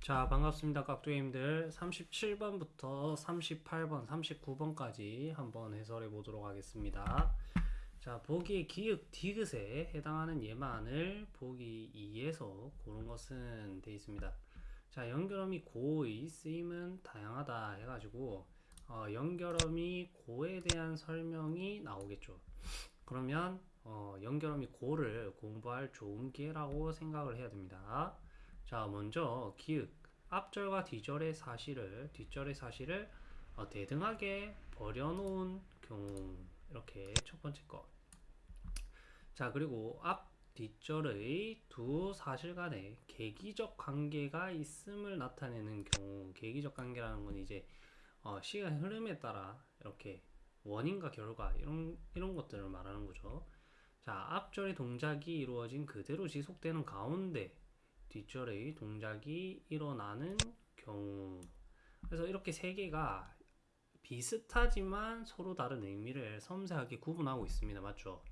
자, 반갑습니다. 깍두기님들. 37번부터 38번, 39번까지 한번 해설해 보도록 하겠습니다. 자, 보기의 기역 디귿에 해당하는 예만을 보기 2에서 고른 것은 되어 있습니다. 자, 연결음이 고의 쓰임은 다양하다 해가지고 어, 연결음이 고에 대한 설명이 나오겠죠. 그러면 어, 연결음이 고를 공부할 좋은 기회라고 생각을 해야 됩니다. 자, 먼저 기역 앞절과 뒤절의 사실을 뒷절의 사실을 어, 대등하게 버려놓은 경우 이렇게 첫 번째 거. 자, 그리고 앞 뒷절의 두 사실 간에 계기적 관계가 있음을 나타내는 경우 계기적 관계라는 건 이제 어, 시간 흐름에 따라 이렇게 원인과 결과 이런 이런 것들을 말하는 거죠. 자, 앞절의 동작이 이루어진 그대로 지속되는 가운데 뒷절의 동작이 일어나는 경우 그래서 이렇게 세 개가 비슷하지만 서로 다른 의미를 섬세하게 구분하고 있습니다. 맞죠?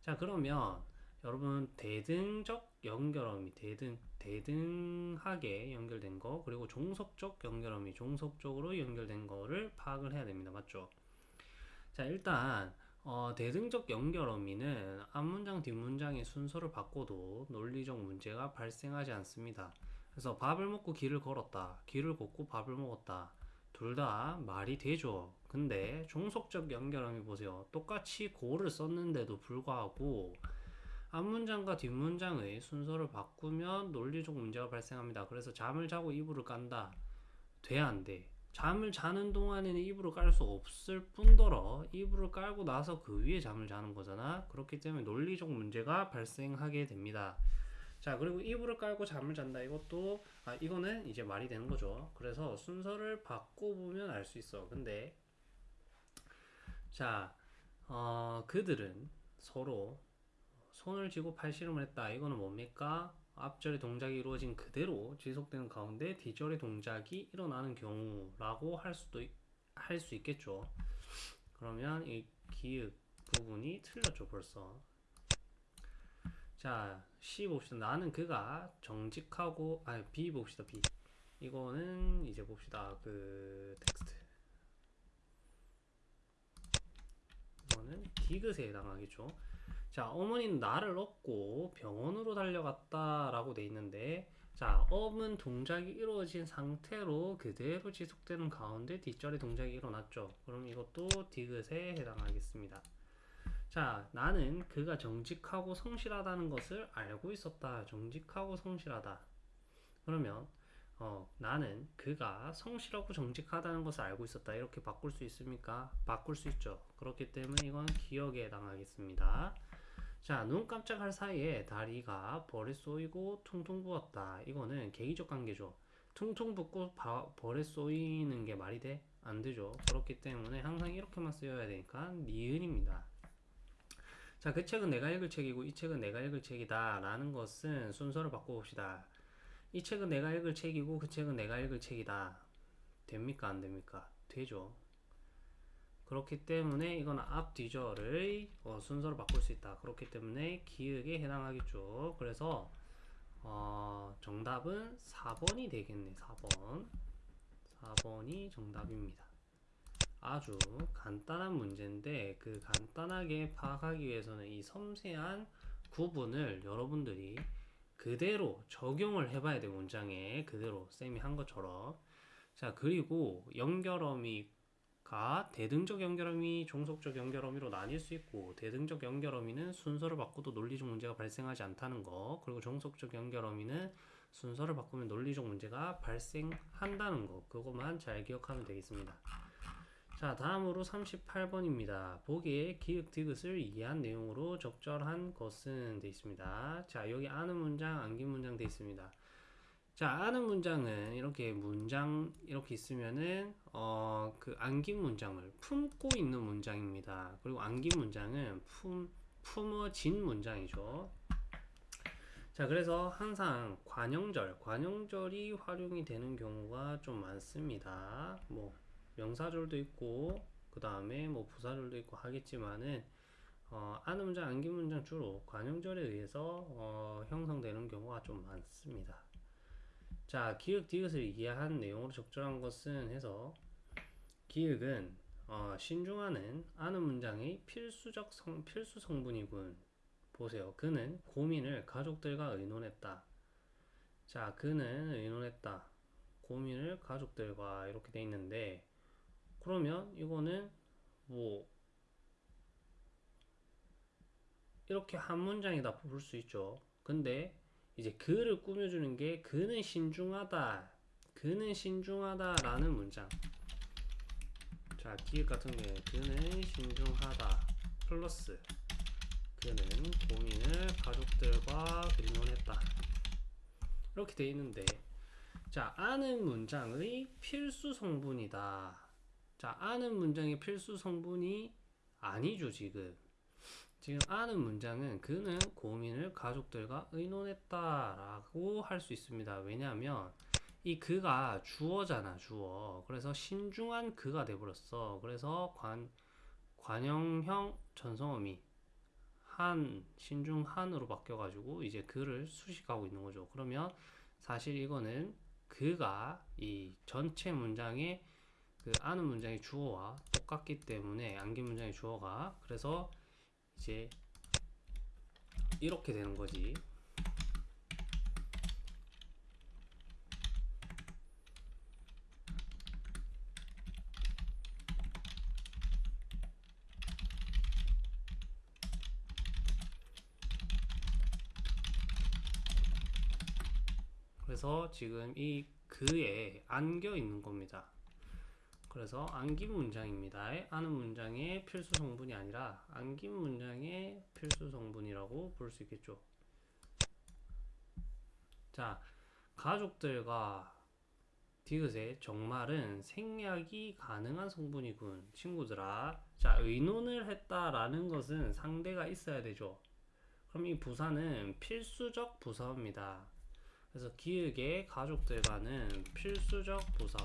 자 그러면 여러분 대등적 연결음이 대등 대등하게 연결된 거 그리고 종속적 연결음이 종속적으로 연결된 거를 파악을 해야 됩니다. 맞죠? 자 일단 어, 대등적 연결 어미는 앞문장 뒷문장의 순서를 바꿔도 논리적 문제가 발생하지 않습니다. 그래서 밥을 먹고 길을 걸었다. 길을 걷고 밥을 먹었다. 둘 다 말이 되죠. 근데 종속적 연결 어미 보세요. 똑같이 고를 썼는데도 불구하고 앞문장과 뒷문장의 순서를 바꾸면 논리적 문제가 발생합니다. 그래서 잠을 자고 이불을 깐다. 돼, 안 돼? 잠을 자는 동안에는 이불을 깔 수 없을 뿐더러 이불을 깔고 나서 그 위에 잠을 자는 거잖아. 그렇기 때문에 논리적 문제가 발생하게 됩니다. 자, 그리고 이불을 깔고 잠을 잔다. 이것도 아, 이거는 이제 말이 되는 거죠. 그래서 순서를 바꿔보면 알 수 있어. 근데 자, 어, 그들은 서로 손을 쥐고 팔씨름을 했다. 이거는 뭡니까? 앞절의 동작이 이루어진 그대로 지속되는 가운데 뒤절의 동작이 일어나는 경우라고 할 수도 할 수 있겠죠. 그러면 이 기읍 부분이 틀렸죠 벌써. 자 C 봅시다. 나는 그가 정직하고 아 B 봅시다 B. 이거는 이제 봅시다 그 텍스트. 이거는 디귿에 해당하겠죠. 자, 어머니는 나를 업고 병원으로 달려갔다 라고 돼 있는데, 자, 업은 동작이 이루어진 상태로 그대로 지속되는 가운데 뒷절의 동작이 일어났죠. 그럼 이것도 디귿에 해당하겠습니다. 자, 나는 그가 정직하고 성실하다는 것을 알고 있었다. 정직하고 성실하다. 그러면 어, 나는 그가 성실하고 정직하다는 것을 알고 있었다. 이렇게 바꿀 수 있습니까? 바꿀 수 있죠. 그렇기 때문에 이건 기억에 해당하겠습니다. 자, 눈 깜짝할 사이에 다리가 벌에 쏘이고 퉁퉁 부었다. 이거는 계기적 관계죠. 퉁퉁 붓고 바, 벌에 쏘이는 게 말이 돼? 안 되죠. 그렇기 때문에 항상 이렇게만 쓰여야 되니까 니은입니다. 자, 그 책은 내가 읽을 책이고 이 책은 내가 읽을 책이다. 라는 것은 순서를 바꿔봅시다. 이 책은 내가 읽을 책이고 그 책은 내가 읽을 책이다. 됩니까? 안 됩니까? 되죠. 그렇기 때문에 이건 앞뒤절의 어, 순서를 바꿀 수 있다. 그렇기 때문에 기역에 해당하겠죠. 그래서 어, 정답은 4번이 되겠네. 4번. 4번이 정답입니다. 아주 간단한 문제인데 그 간단하게 파악하기 위해서는 이 섬세한 구분을 여러분들이 그대로 적용을 해봐야 돼 문장에 그대로 쌤이 한 것처럼 자 그리고 연결어미 가 대등적 연결어미, 종속적 연결어미로 나뉠 수 있고 대등적 연결어미는 순서를 바꿔도 논리적 문제가 발생하지 않다는 거 그리고 종속적 연결어미는 순서를 바꾸면 논리적 문제가 발생한다는 거 그것만 잘 기억하면 되겠습니다. 자 다음으로 38번입니다. 보기에 기역 디귿을 이해한 내용으로 적절한 것은 되어 있습니다. 자 여기 아는 문장, 안긴 문장 되어 있습니다. 자, 아는 문장은 이렇게 문장 이렇게 있으면은 어, 그 안긴 문장을 품고 있는 문장입니다. 그리고 안긴 문장은 품 품어진 문장이죠. 자, 그래서 항상 관형절, 관형절이 활용이 되는 경우가 좀 많습니다. 뭐 명사절도 있고 그 다음에 뭐 부사절도 있고 하겠지만은 어, 아는 문장, 안긴 문장 주로 관형절에 의해서 어, 형성되는 경우가 좀 많습니다. 자, 기획 디귿을 이해한 내용으로 적절한 것은 해서 기획은 어, 신중하는 아는 문장의 필수적 성, 필수 성분이군. 보세요. 그는 고민을 가족들과 의논했다. 자, 그는 의논했다. 고민을 가족들과 이렇게 돼 있는데 그러면 이거는 뭐 이렇게 한 문장이다 볼 수 있죠. 근데 이제 그를 꾸며주는 게 그는 신중하다. 그는 신중하다 라는 문장. 자, 기획 같은 경우에 그는 신중하다. 플러스 그는 고민을 가족들과 의논했다. 이렇게 돼 있는데 자, 아는 문장의 필수 성분이다. 자, 아는 문장의 필수 성분이 아니죠, 지금. 지금 아는 문장은 그는 고민을 가족들과 의논했다라고 할 수 있습니다. 왜냐하면 이 그가 주어잖아, 주어. 그래서 신중한 그가 돼버렸어. 그래서 관, 관형형 전성어미 한, 신중한으로 바뀌어가지고 이제 그를 수식하고 있는 거죠. 그러면 사실 이거는 그가 이 전체 문장의 그 아는 문장의 주어와 똑같기 때문에 안긴 문장의 주어가 그래서 이제 이렇게 되는 거지. 그래서 지금 이 그에 안겨 있는 겁니다. 그래서 안긴 문장입니다. 아는 문장의 필수 성분이 아니라 안긴 문장의 필수 성분이라고 볼 수 있겠죠. 자, 가족들과 디귿의 정말은 생략이 가능한 성분이군. 친구들아. 자, 의논을 했다라는 것은 상대가 있어야 되죠. 그럼 이 부사는 필수적 부사입니다. 그래서 기획의 가족들과는 필수적 부사.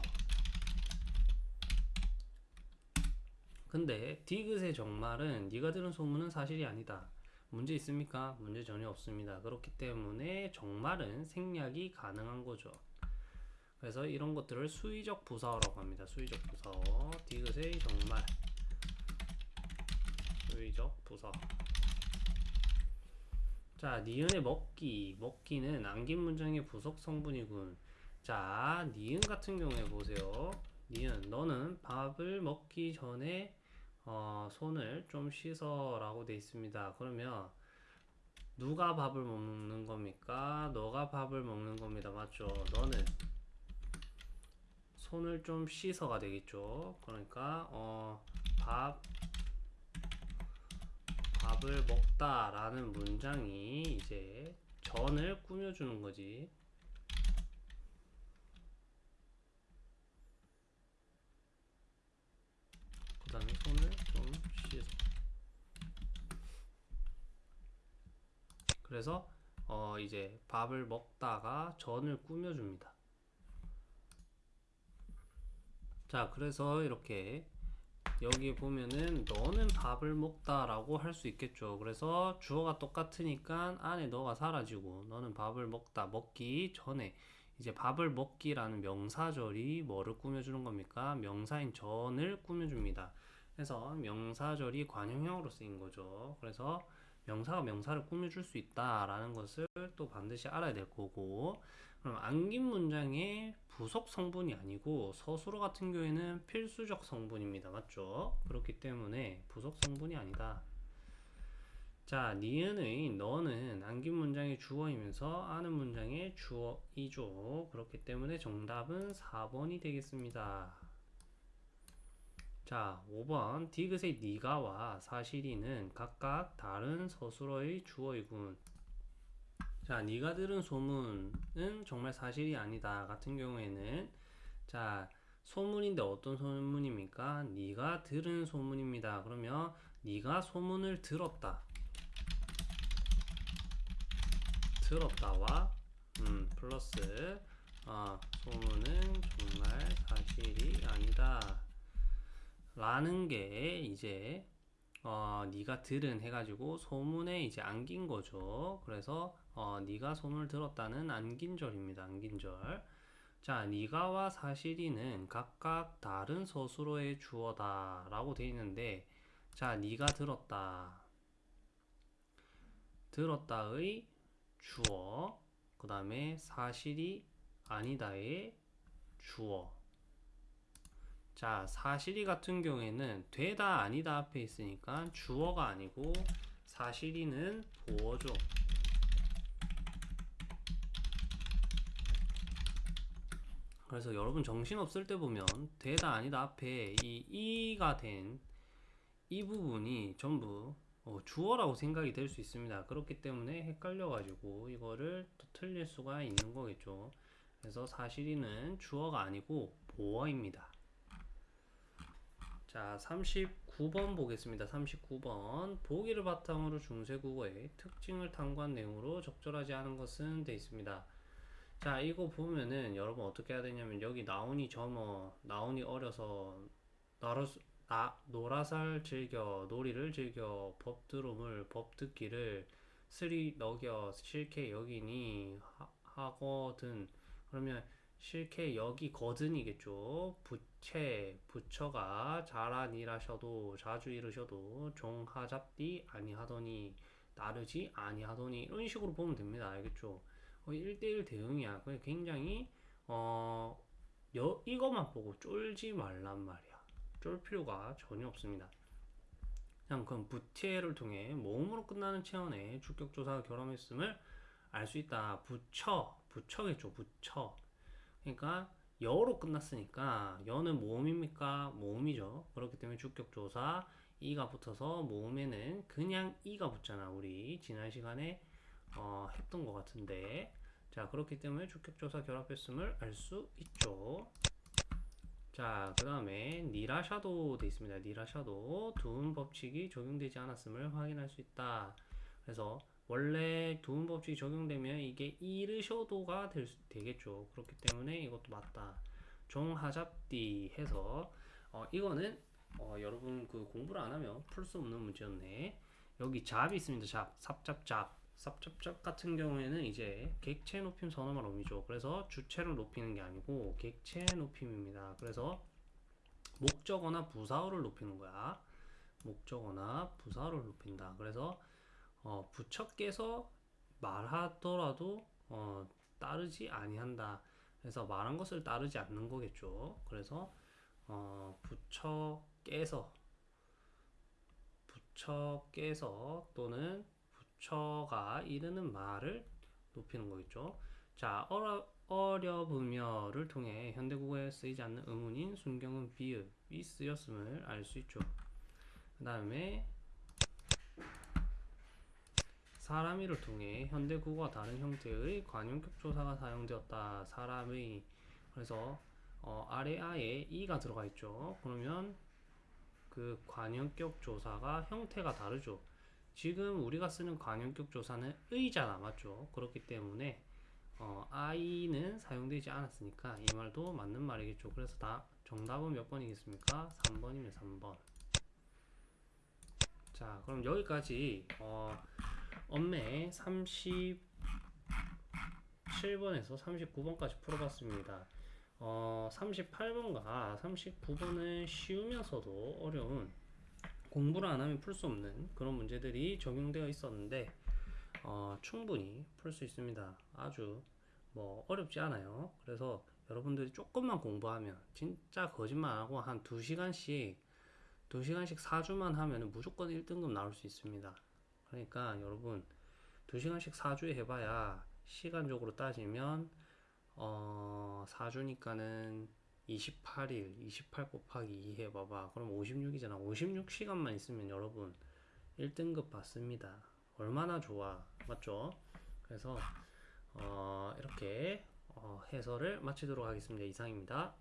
근데 디귿의 정말은 네가 들은 소문은 사실이 아니다. 문제 있습니까? 문제 전혀 없습니다. 그렇기 때문에 정말은 생략이 가능한 거죠. 그래서 이런 것들을 수의적 부사어라고 합니다. 수의적 부사어. 디귿의 정말. 수의적 부사어. 자, 니은의 먹기. 먹기는 안긴 문장의 부속 성분이군. 자, 니은 같은 경우에 보세요. 니은, 너는 밥을 먹기 전에 어, 손을 좀 씻어 라고 돼 있습니다. 그러면 누가 밥을 먹는 겁니까? 너가 밥을 먹는 겁니다. 맞죠? 너는 손을 좀 씻어가 되겠죠. 그러니까 어, 밥 밥을 먹다 라는 문장이 이제 전을 꾸며주는 거지. 그 다음에 손을 좀 씻어. 그래서 어 이제 밥을 먹다가 전을 꾸며줍니다. 자, 그래서 이렇게 여기 보면은 너는 밥을 먹다 라고 할 수 있겠죠. 그래서 주어가 똑같으니까 안에 너가 사라지고 너는 밥을 먹다 먹기 전에 이제 밥을 먹기라는 명사절이 뭐를 꾸며주는 겁니까? 명사인 전을 꾸며줍니다. 그래서 명사절이 관형형으로 쓰인 거죠. 그래서 명사가 명사를 꾸며줄 수 있다라는 것을 또 반드시 알아야 될 거고 그럼 안긴 문장의 부속 성분이 아니고 서술어 같은 경우에는 필수적 성분입니다. 맞죠? 그렇기 때문에 부속 성분이 아니다. 자, 니은의 너는 안긴 문장의 주어이면서 아는 문장의 주어이죠. 그렇기 때문에 정답은 4번이 되겠습니다. 자, 5번 디귿의 니가와 사실이는 각각 다른 서술어의 주어이군. 자, 니가 들은 소문은 정말 사실이 아니다 같은 경우에는 자, 소문인데 어떤 소문입니까? 니가 들은 소문입니다. 그러면 니가 소문을 들었다. 들었다와 음, 플러스 어, 소문은 정말 사실이 아니다. 라는 게 이제 어, 네가 들은 해가지고 소문에 이제 안긴 거죠. 그래서 어, 네가 손을 들었다는 안긴절입니다. 안긴절. 자, 니가와 사실이는 각각 다른 서술어의 주어다 라고 되어 있는데, 자, 니가 들었다. 들었다의 주어, 그 다음에 사실이 아니다의 주어. 자, 사실이 같은 경우에는 되다 아니다 앞에 있으니까 주어가 아니고 사실이는 보어죠. 그래서 여러분 정신 없을 때 보면 되다 아니다 앞에 이 이가 된 이 부분이 전부 어, 주어라고 생각이 될 수 있습니다. 그렇기 때문에 헷갈려 가지고 이거를 또 틀릴 수가 있는 거겠죠. 그래서 사실이는 주어가 아니고 보어입니다. 자, 39번 보겠습니다. 39번. 보기를 바탕으로 중세국어의 특징을 탐구한 내용으로 적절하지 않은 것은 돼 있습니다. 자, 이거 보면은 여러분 어떻게 해야 되냐면 여기 나온이 점어, 나온이 어려서 나로, 나, 노라살 즐겨, 놀이를 즐겨, 법 들음을, 법 듣기를, 스리 먹여, 실케 여기니, 하, 하거든. 그러면 실케 여기 거든이겠죠. 부채, 부처가 잘아니라셔도, 자주 이르셔도, 종하잡디 아니하더니, 따르지 아니하더니, 이런 식으로 보면 됩니다. 알겠죠? 거의 1대1 대응이야. 굉장히, 어, 여, 이것만 보고 쫄지 말란 말이야. 쫄 필요가 전혀 없습니다. 그냥 그럼 부티에를 통해 모음으로 끝나는 체언에 주격조사가 결함했음을 알 수 있다. 부처, 부처겠죠. 부처. 그러니까 여로 끝났으니까 여는 모음입니까? 모음이죠. 그렇기 때문에 주격조사 이가 붙어서 모음에는 그냥 이가 붙잖아. 우리 지난 시간에 어, 했던 것 같은데 자 그렇기 때문에 주격조사 결합했음을 알 수 있죠. 자, 그 다음에 니라샤도 돼 있습니다. 니라샤도 두음 법칙이 적용되지 않았음을 확인할 수 있다. 그래서 원래 두음 법칙이 적용되면 이게 이르셔도가 될 수, 되겠죠. 그렇기 때문에 이것도 맞다. 종하잡디 해서 어, 이거는 어, 여러분 그 공부를 안 하면 풀 수 없는 문제였네. 여기 잡이 있습니다. 잡, 삽잡잡. 삽잡잡 같은 경우에는 이제 객체 높임 선어말 어미죠. 그래서 주체를 높이는 게 아니고 객체 높임입니다. 그래서 목적어나 부사어를 높이는 거야. 목적어나 부사어를 높인다. 그래서 어, 부처께서 말하더라도 어, 따르지 아니한다. 그래서 말한 것을 따르지 않는 거겠죠. 그래서 어, 부처께서 부처께서 또는 부처가 이르는 말을 높이는 거겠죠. 자, 어려, 어려우며를 통해 현대국어에 쓰이지 않는 의문인 순경은 비읍이 쓰였음을 알 수 있죠. 그 다음에 사람이를 통해 현대 국어와 다른 형태의 관용격 조사가 사용되었다. 사람의 그래서 어, 아래 아에 이가 들어가 있죠. 그러면 그 관용격 조사가 형태가 다르죠. 지금 우리가 쓰는 관용격 조사는 의잖아 맞죠 그렇기 때문에 어, I는 사용되지 않았으니까 이 말도 맞는 말이겠죠 그래서 다 정답은 몇 번이겠습니까 3번이면 3번 자 그럼 여기까지 어, 언매 37번에서 39번까지 풀어봤습니다 어, 38번과 39번은 쉬우면서도 어려운 공부를 안 하면 풀 수 없는 그런 문제들이 적용되어 있었는데 어, 충분히 풀 수 있습니다. 아주 뭐 어렵지 않아요. 그래서 여러분들이 조금만 공부하면 진짜 거짓말하고 한 2시간씩 2시간씩 4주만 하면 무조건 1등급 나올 수 있습니다. 그러니까 여러분 2시간씩 4주에 해봐야 시간적으로 따지면 어, 4주니까는 28일, 28 곱하기 2 해봐봐. 그럼 56이잖아. 56시간만 있으면 여러분 1등급 받습니다. 얼마나 좋아. 맞죠? 그래서 어, 이렇게 어, 해설을 마치도록 하겠습니다. 이상입니다.